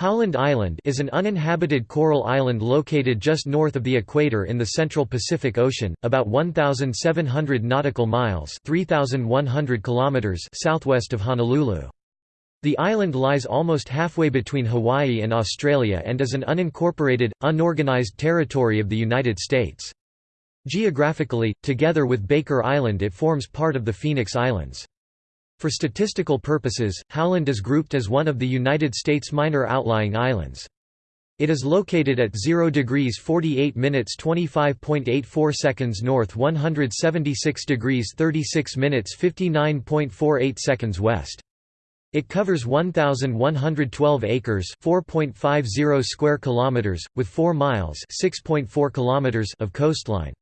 Howland Island is an uninhabited coral island located just north of the equator in the central Pacific Ocean, about 1,700 nautical miles 3,100 kilometers southwest of Honolulu. The island lies almost halfway between Hawaii and Australia and is an unincorporated, unorganized territory of the United States. Geographically, together with Baker Island it forms part of the Phoenix Islands. For statistical purposes, Howland is grouped as one of the United States minor outlying islands. It is located at 0 degrees 48 minutes 25.84 seconds north 176 degrees 36 minutes 59.48 seconds west. It covers 1112 acres, 4.50 square kilometers, with 4 miles, 6.4 kilometers of coastline.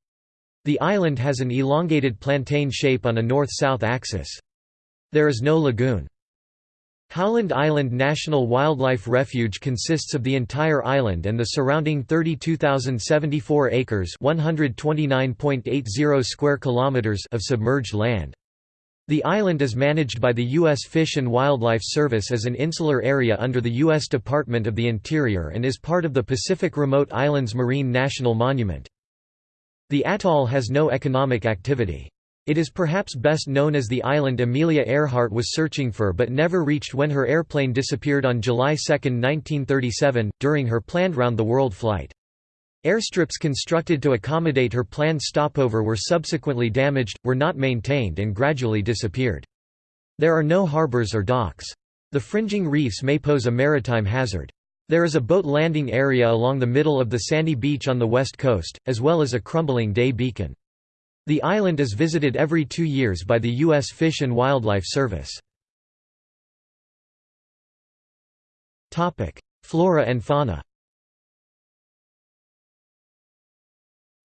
The island has an elongated plantain shape on a north-south axis. There is no lagoon. Howland Island National Wildlife Refuge consists of the entire island and the surrounding 32,074 acres (129.80 square kilometers) of submerged land. The island is managed by the U.S. Fish and Wildlife Service as an insular area under the U.S. Department of the Interior and is part of the Pacific Remote Islands Marine National Monument. The atoll has no economic activity. It is perhaps best known as the island Amelia Earhart was searching for but never reached when her airplane disappeared on July 2, 1937, during her planned round-the-world flight. Airstrips constructed to accommodate her planned stopover were subsequently damaged, were not maintained and gradually disappeared. There are no harbors or docks. The fringing reefs may pose a maritime hazard. There is a boat landing area along the middle of the sandy beach on the west coast, as well as a crumbling day beacon. The island is visited every two years by the U.S. Fish and Wildlife Service. Flora and fauna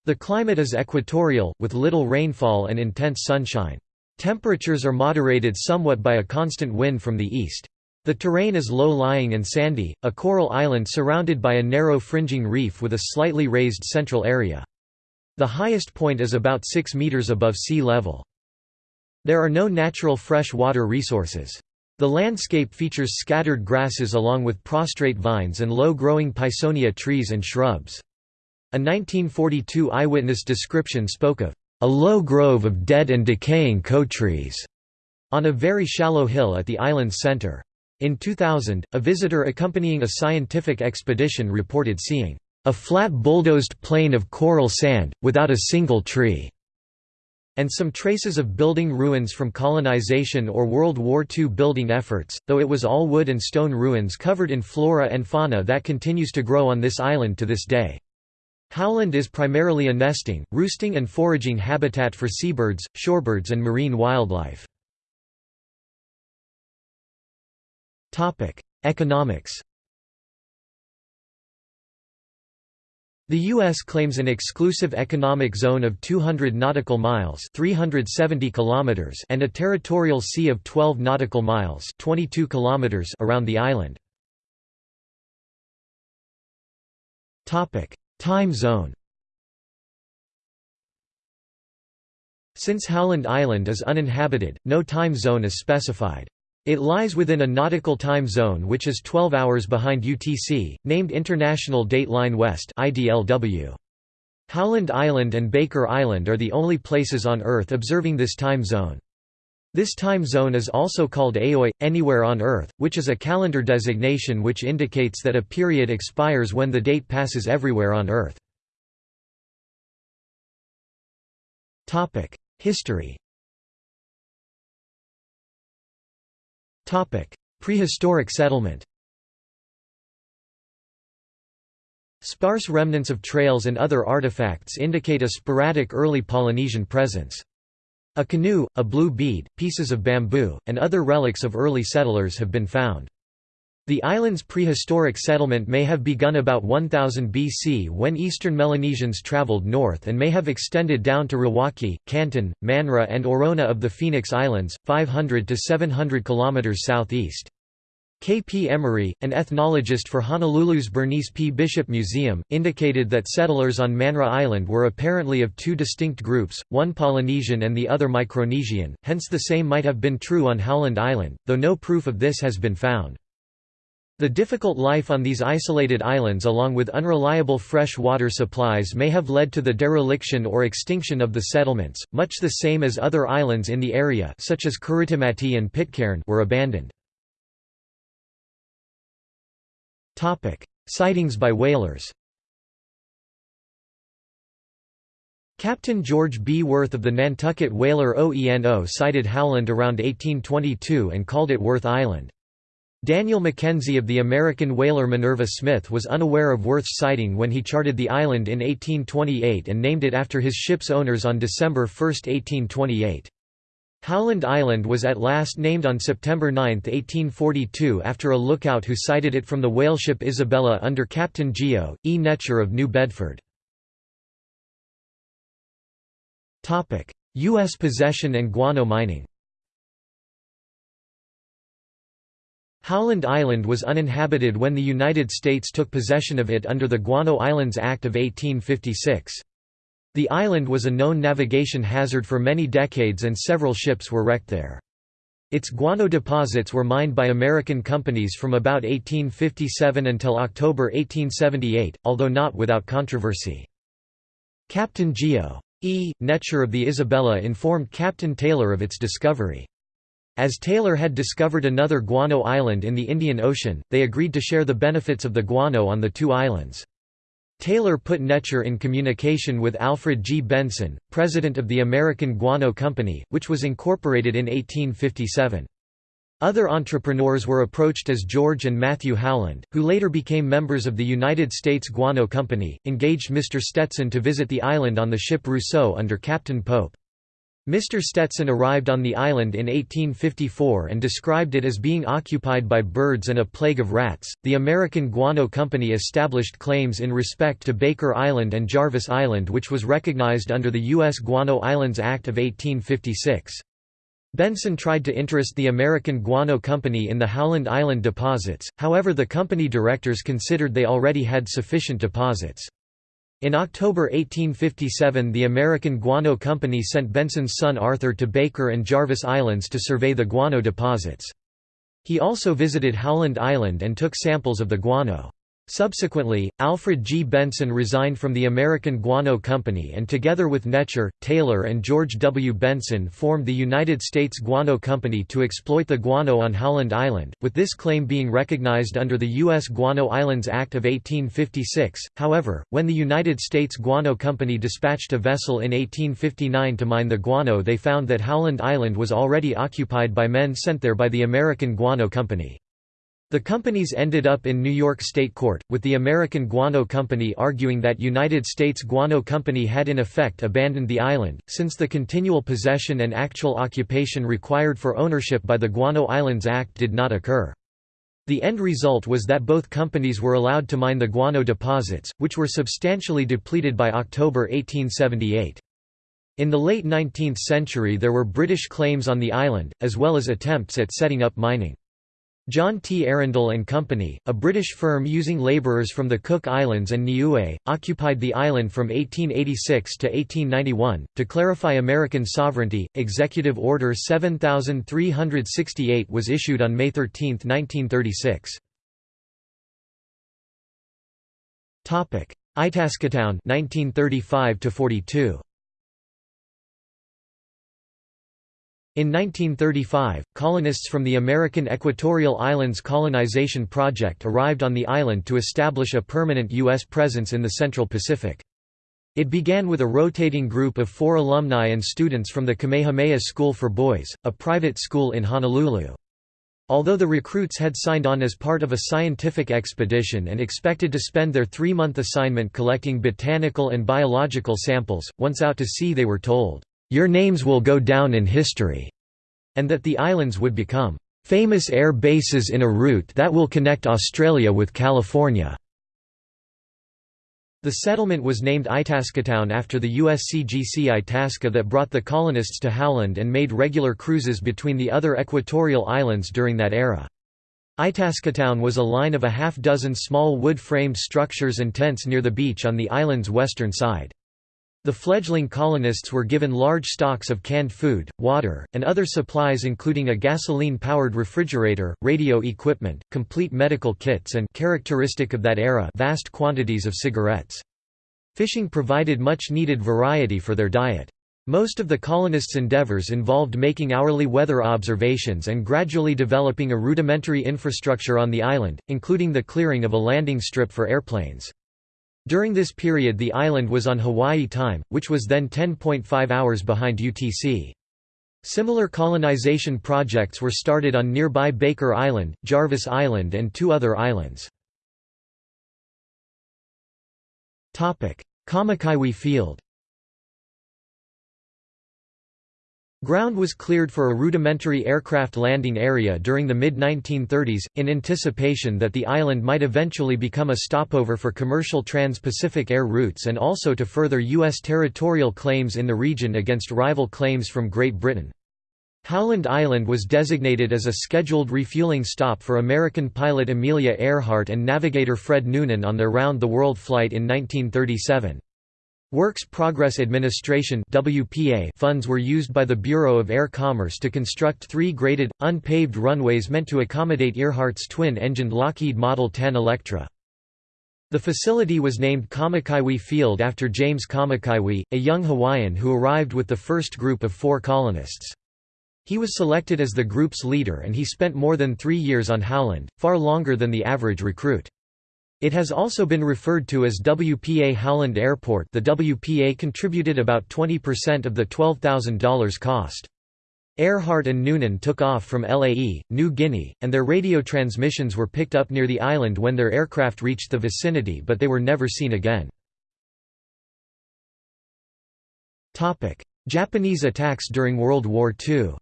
The climate is equatorial, with little rainfall and intense sunshine. Temperatures are moderated somewhat by a constant wind from the east. The terrain is low-lying and sandy, a coral island surrounded by a narrow fringing reef with a slightly raised central area. The highest point is about 6 meters above sea level. There are no natural fresh water resources. The landscape features scattered grasses along with prostrate vines and low-growing Pisonia trees and shrubs. A 1942 eyewitness description spoke of a low grove of dead and decaying kou trees on a very shallow hill at the island's center. In 2000, a visitor accompanying a scientific expedition reported seeing a flat bulldozed plain of coral sand, without a single tree, and some traces of building ruins from colonization or World War II building efforts, though it was all wood and stone ruins covered in flora and fauna that continues to grow on this island to this day. Howland is primarily a nesting, roosting and foraging habitat for seabirds, shorebirds and marine wildlife. Economics The U.S. claims an exclusive economic zone of 200 nautical miles 370 kilometers and a territorial sea of 12 nautical miles 22 kilometers around the island. Time zone Since Howland Island is uninhabited, no time zone is specified. It lies within a nautical time zone which is 12 hours behind UTC, named International Date Line West IDLW. Howland Island and Baker Island are the only places on Earth observing this time zone. This time zone is also called AoE, anywhere on Earth, which is a calendar designation which indicates that a period expires when the date passes everywhere on Earth. History Prehistoric settlement Sparse remnants of trails and other artifacts indicate a sporadic early Polynesian presence. A canoe, a blue bead, pieces of bamboo, and other relics of early settlers have been found. The island's prehistoric settlement may have begun about 1000 BC when eastern Melanesians traveled north and may have extended down to Rawaki, Canton, Manra and Orona of the Phoenix Islands, 500 to 700 km southeast. K. P. Emory, an ethnologist for Honolulu's Bernice P. Bishop Museum, indicated that settlers on Manra Island were apparently of two distinct groups, one Polynesian and the other Micronesian, hence the same might have been true on Howland Island, though no proof of this has been found. The difficult life on these isolated islands along with unreliable fresh water supplies may have led to the dereliction or extinction of the settlements, much the same as other islands in the area such as Kiritimati and Pitcairn were abandoned. Sightings by whalers Captain George B. Worth of the Nantucket whaler OENO sighted Howland around 1822 and called it Worth Island. Daniel Mackenzie of the American whaler Minerva Smith was unaware of Worth's sighting when he charted the island in 1828 and named it after his ship's owners on December 1, 1828. Howland Island was at last named on September 9, 1842 after a lookout who sighted it from the whaleship Isabella under Captain Geo. E. Netcher of New Bedford. U.S. possession and guano mining Howland Island was uninhabited when the United States took possession of it under the Guano Islands Act of 1856. The island was a known navigation hazard for many decades and several ships were wrecked there. Its guano deposits were mined by American companies from about 1857 until October 1878, although not without controversy. Captain Geo. E. Netcher of the Isabella informed Captain Taylor of its discovery. As Taylor had discovered another guano island in the Indian Ocean, they agreed to share the benefits of the guano on the two islands. Taylor put Netcher in communication with Alfred G. Benson, president of the American Guano Company, which was incorporated in 1857. Other entrepreneurs were approached as George and Matthew Howland, who later became members of the United States Guano Company, engaged Mr. Stetson to visit the island on the ship Rousseau under Captain Pope. Mr. Stetson arrived on the island in 1854 and described it as being occupied by birds and a plague of rats. The American Guano Company established claims in respect to Baker Island and Jarvis Island, which was recognized under the U.S. Guano Islands Act of 1856. Benson tried to interest the American Guano Company in the Howland Island deposits, however, the company directors considered they already had sufficient deposits. In October 1857 the American Guano Company sent Benson's son Arthur to Baker and Jarvis Islands to survey the guano deposits. He also visited Howland Island and took samples of the guano. Subsequently, Alfred G. Benson resigned from the American Guano Company and together with Netcher, Taylor and George W. Benson formed the United States Guano Company to exploit the guano on Howland Island, with this claim being recognized under the U.S. Guano Islands Act of 1856. However, when the United States Guano Company dispatched a vessel in 1859 to mine the guano they found that Howland Island was already occupied by men sent there by the American Guano Company. The companies ended up in New York State Court, with the American Guano Company arguing that United States Guano Company had in effect abandoned the island, since the continual possession and actual occupation required for ownership by the Guano Islands Act did not occur. The end result was that both companies were allowed to mine the guano deposits, which were substantially depleted by October 1878. In the late 19th century there were British claims on the island, as well as attempts at setting up mining. John T. Arundel and Company, a British firm using labourers from the Cook Islands and Niue, occupied the island from 1886 to 1891. To clarify American sovereignty, Executive Order 7368 was issued on May 13, 1936. Topic: Itascatown 1935 to 42. In 1935, colonists from the American Equatorial Islands Colonization Project arrived on the island to establish a permanent U.S. presence in the Central Pacific. It began with a rotating group of four alumni and students from the Kamehameha School for Boys, a private school in Honolulu. Although the recruits had signed on as part of a scientific expedition and expected to spend their three-month assignment collecting botanical and biological samples, once out to sea they were told, your names will go down in history, and that the islands would become famous air bases in a route that will connect Australia with California. The settlement was named Itascatown after the USCGC Itasca that brought the colonists to Howland and made regular cruises between the other equatorial islands during that era. Itascatown was a line of a half dozen small wood-framed structures and tents near the beach on the island's western side. The fledgling colonists were given large stocks of canned food, water, and other supplies including a gasoline-powered refrigerator, radio equipment, complete medical kits and characteristic of that era vast quantities of cigarettes. Fishing provided much-needed variety for their diet. Most of the colonists' endeavors involved making hourly weather observations and gradually developing a rudimentary infrastructure on the island, including the clearing of a landing strip for airplanes. During this period the island was on Hawaii time, which was then 10.5 hours behind UTC. Similar colonization projects were started on nearby Baker Island, Jarvis Island and two other islands. Kamakaiwi Field Ground was cleared for a rudimentary aircraft landing area during the mid-1930s, in anticipation that the island might eventually become a stopover for commercial trans-Pacific air routes and also to further U.S. territorial claims in the region against rival claims from Great Britain. Howland Island was designated as a scheduled refueling stop for American pilot Amelia Earhart and navigator Fred Noonan on their round-the-world flight in 1937. Works Progress Administration funds were used by the Bureau of Air Commerce to construct three graded, unpaved runways meant to accommodate Earhart's twin-engined Lockheed Model 10 Electra. The facility was named Kamakaiwi Field after James Kamakaiwi, a young Hawaiian who arrived with the first group of four colonists. He was selected as the group's leader and he spent more than three years on Howland, far longer than the average recruit. It has also been referred to as WPA Howland Airport the WPA contributed about 20% of the $12,000 cost. Earhart and Noonan took off from Lae, New Guinea, and their radio transmissions were picked up near the island when their aircraft reached the vicinity but they were never seen again. Japanese attacks during World War II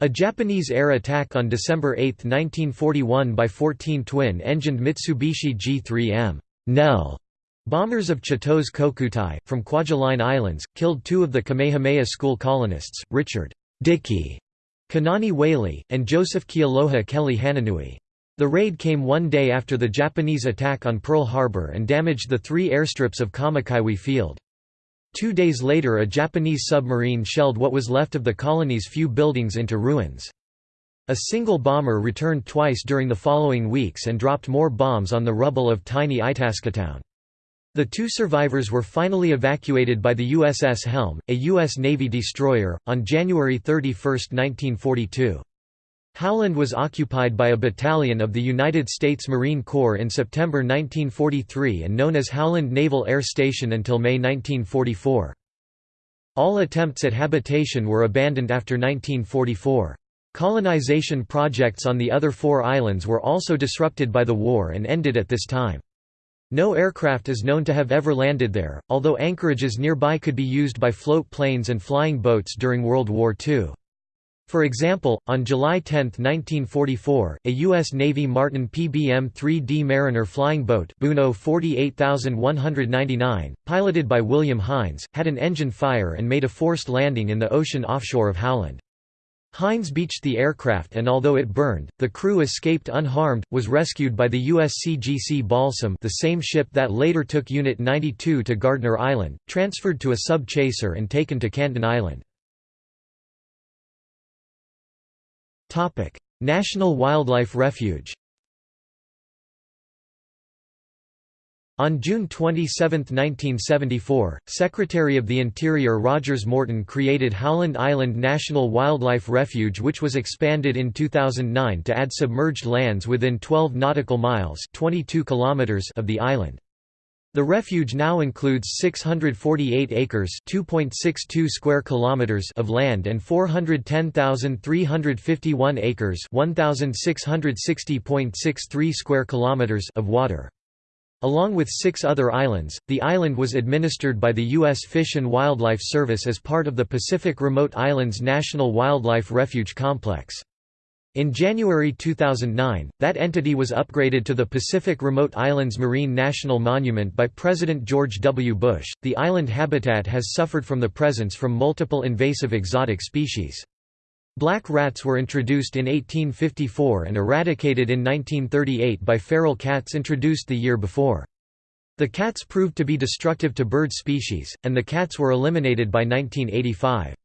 A Japanese air attack on December 8, 1941 by 14 twin-engined Mitsubishi G-3M Nell bombers of Chitose Kokutai, from Kwajalein Islands, killed two of the Kamehameha school colonists, Richard Dicky Kanani Whaley, and Joseph Kealoha Kelly Hananui. The raid came one day after the Japanese attack on Pearl Harbor and damaged the three airstrips of Kamakaiwi Field. Two days later a Japanese submarine shelled what was left of the colony's few buildings into ruins. A single bomber returned twice during the following weeks and dropped more bombs on the rubble of tiny Itascatown. The two survivors were finally evacuated by the USS Helm, a U.S. Navy destroyer, on January 31, 1942. Howland was occupied by a battalion of the United States Marine Corps in September 1943 and known as Howland Naval Air Station until May 1944. All attempts at habitation were abandoned after 1944. Colonization projects on the other four islands were also disrupted by the war and ended at this time. No aircraft is known to have ever landed there, although anchorages nearby could be used by float planes and flying boats during World War II. For example, on July 10, 1944, a U.S. Navy Martin PBM-3D Mariner flying boat Buno 48199, piloted by William Hines, had an engine fire and made a forced landing in the ocean offshore of Howland. Hines beached the aircraft and although it burned, the crew escaped unharmed, was rescued by the USCGC Balsam the same ship that later took Unit 92 to Gardner Island, transferred to a sub-chaser and taken to Canton Island. National Wildlife Refuge On June 27, 1974, Secretary of the Interior Rogers Morton created Howland Island National Wildlife Refuge which was expanded in 2009 to add submerged lands within 12 nautical miles 22 kilometers of the island. The refuge now includes 648 acres (2.62 square kilometers) of land and 410,351 acres (1,660.63 square kilometers) of water. Along with six other islands, the island was administered by the U.S. Fish and Wildlife Service as part of the Pacific Remote Islands National Wildlife Refuge Complex. In January 2009, that entity was upgraded to the Pacific Remote Islands Marine National Monument by President George W. Bush. The island habitat has suffered from the presence from multiple invasive exotic species. Black rats were introduced in 1854 and eradicated in 1938 by feral cats introduced the year before. The cats proved to be destructive to bird species, and the cats were eliminated by 1985.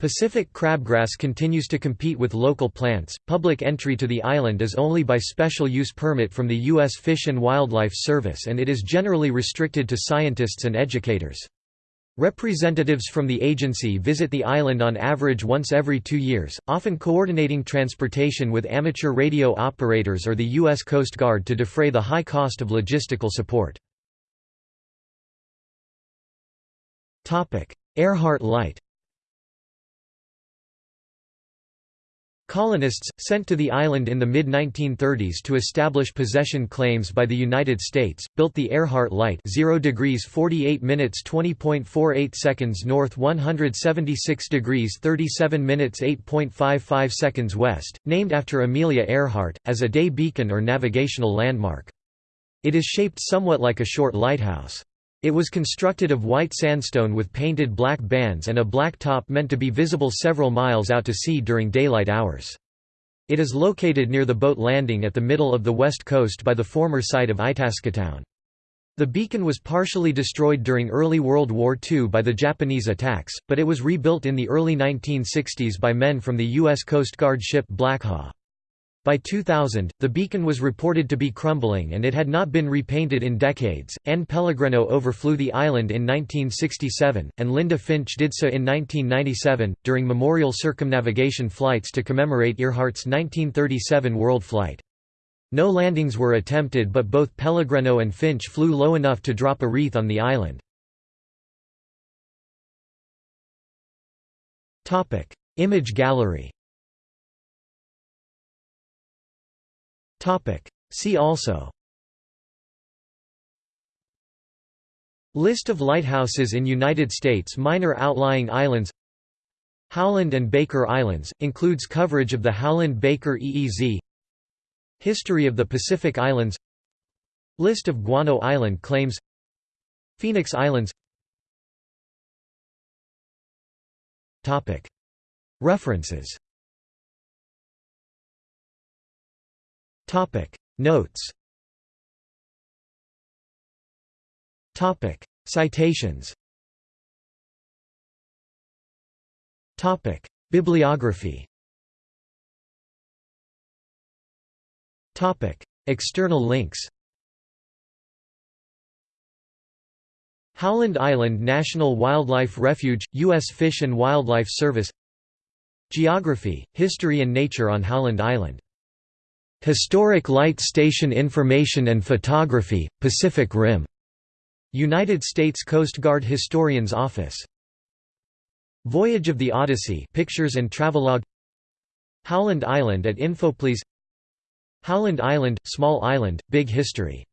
Pacific crabgrass continues to compete with local plants. Public entry to the island is only by special use permit from the U.S. Fish and Wildlife Service and it is generally restricted to scientists and educators. Representatives from the agency visit the island on average once every two years, often coordinating transportation with amateur radio operators or the U.S. Coast Guard to defray the high cost of logistical support. Earhart Light Colonists, sent to the island in the mid-1930s to establish possession claims by the United States, built the Earhart Light 0 degrees 48 minutes 20.48 seconds north 176 degrees 37 minutes 8.55 seconds west, named after Amelia Earhart, as a day beacon or navigational landmark. It is shaped somewhat like a short lighthouse. It was constructed of white sandstone with painted black bands and a black top meant to be visible several miles out to sea during daylight hours. It is located near the boat landing at the middle of the west coast by the former site of Itascatown. The beacon was partially destroyed during early World War II by the Japanese attacks, but it was rebuilt in the early 1960s by men from the U.S. Coast Guard ship Blackhawk. By 2000, the beacon was reported to be crumbling and it had not been repainted in decades. Ann Pellegreno overflew the island in 1967, and Linda Finch did so in 1997, during memorial circumnavigation flights to commemorate Earhart's 1937 world flight. No landings were attempted but both Pellegreno and Finch flew low enough to drop a wreath on the island. Image gallery See also. List of lighthouses in United States Minor outlying islands. Howland and Baker Islands, includes coverage of the Howland-Baker EEZ History of the Pacific Islands. List of Guano Island claims. Phoenix Islands. References Notes. Topic. Citations. Topic. Bibliography. Topic. External links. Howland Island National Wildlife Refuge, U.S. Fish and Wildlife Service. Geography, History and Nature on Howland Island Historic Light Station Information and Photography, Pacific Rim. United States Coast Guard Historian's Office. Voyage of the Odyssey Pictures and Travelogue Howland Island at Infoplease Howland Island, Small Island, Big History